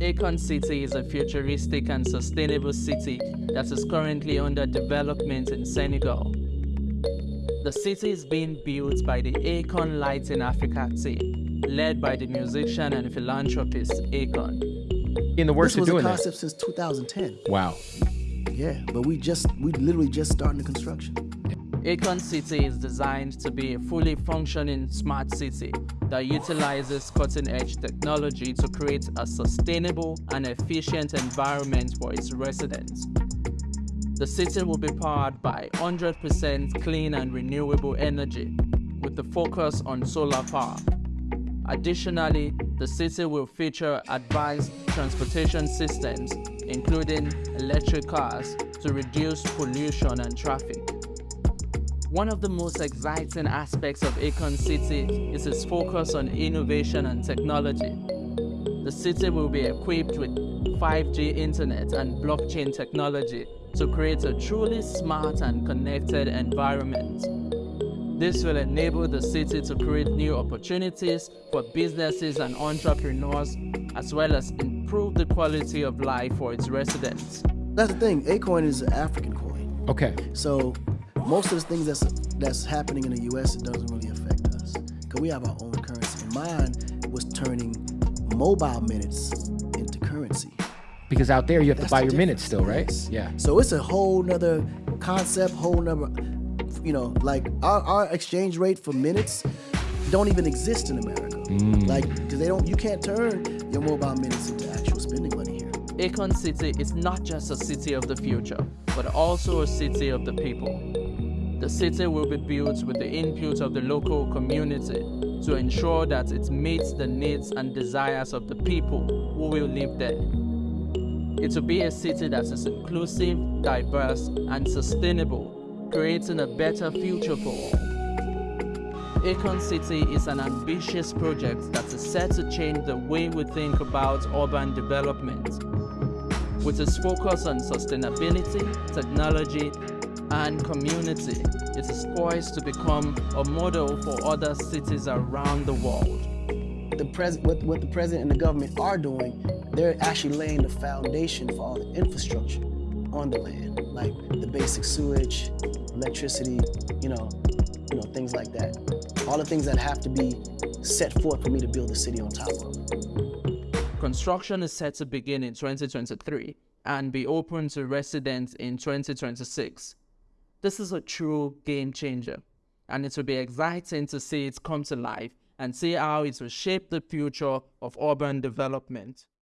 Akon City is a futuristic and sustainable city that is currently under development in Senegal. The city is being built by the Akon Lighting Africa team, led by the musician and philanthropist Akon. In the works this was of doing a that. concept since 2010. Wow. Yeah, but we just we literally just starting the construction. Akon City is designed to be a fully functioning smart city that utilizes cutting-edge technology to create a sustainable and efficient environment for its residents. The city will be powered by 100% clean and renewable energy with the focus on solar power. Additionally, the city will feature advanced transportation systems, including electric cars, to reduce pollution and traffic. One of the most exciting aspects of Akon City is its focus on innovation and technology. The city will be equipped with 5G internet and blockchain technology to create a truly smart and connected environment. This will enable the city to create new opportunities for businesses and entrepreneurs, as well as improve the quality of life for its residents. That's the thing. Akoin is an African coin, Okay. so most of the things that's that's happening in the U.S. it doesn't really affect us because we have our own currency. And mine was turning mobile minutes into currency. Because out there you have That's to buy the your minutes still, right? difference. Yeah. So it's a whole nother concept, whole number. you know, like our, our exchange rate for minutes don't even exist in America. Mm. Like, because they don't, you can't turn your mobile minutes into actual spending money here. Akon City is not just a city of the future, but also a city of the people. The city will be built with the input of the local community to ensure that it meets the needs and desires of the people who will live there. It will be a city that is inclusive, diverse, and sustainable, creating a better future for all. Akon City is an ambitious project that is set to change the way we think about urban development. With its focus on sustainability, technology, and community, it is poised to become a model for other cities around the world. The pres- what, what the president and the government are doing, they're actually laying the foundation for all the infrastructure on the land, like the basic sewage, electricity, you know, you know, things like that. All the things that have to be set forth for me to build a city on top of. Construction is set to begin in 2023 and be open to residents in 2026. This is a true game changer, and it will be exciting to see it come to life and see how it will shape the future of urban development.